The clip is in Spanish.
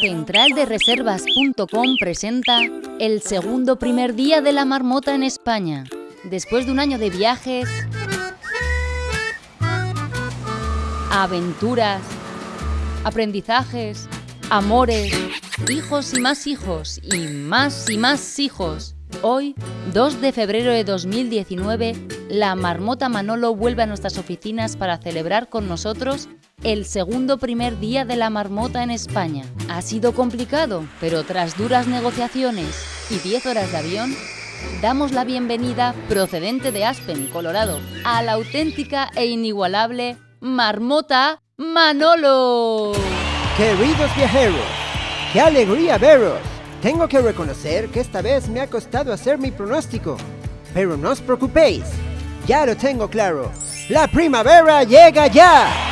Centraldereservas.com presenta el segundo primer día de la marmota en España. Después de un año de viajes, aventuras, aprendizajes, amores, hijos y más hijos, y más y más hijos. Hoy, 2 de febrero de 2019, la marmota Manolo vuelve a nuestras oficinas para celebrar con nosotros el segundo primer día de la marmota en España. Ha sido complicado, pero tras duras negociaciones y 10 horas de avión, damos la bienvenida, procedente de Aspen, Colorado, a la auténtica e inigualable marmota Manolo. Queridos viajeros, qué alegría veros. Tengo que reconocer que esta vez me ha costado hacer mi pronóstico. Pero no os preocupéis, ya lo tengo claro. La primavera llega ya.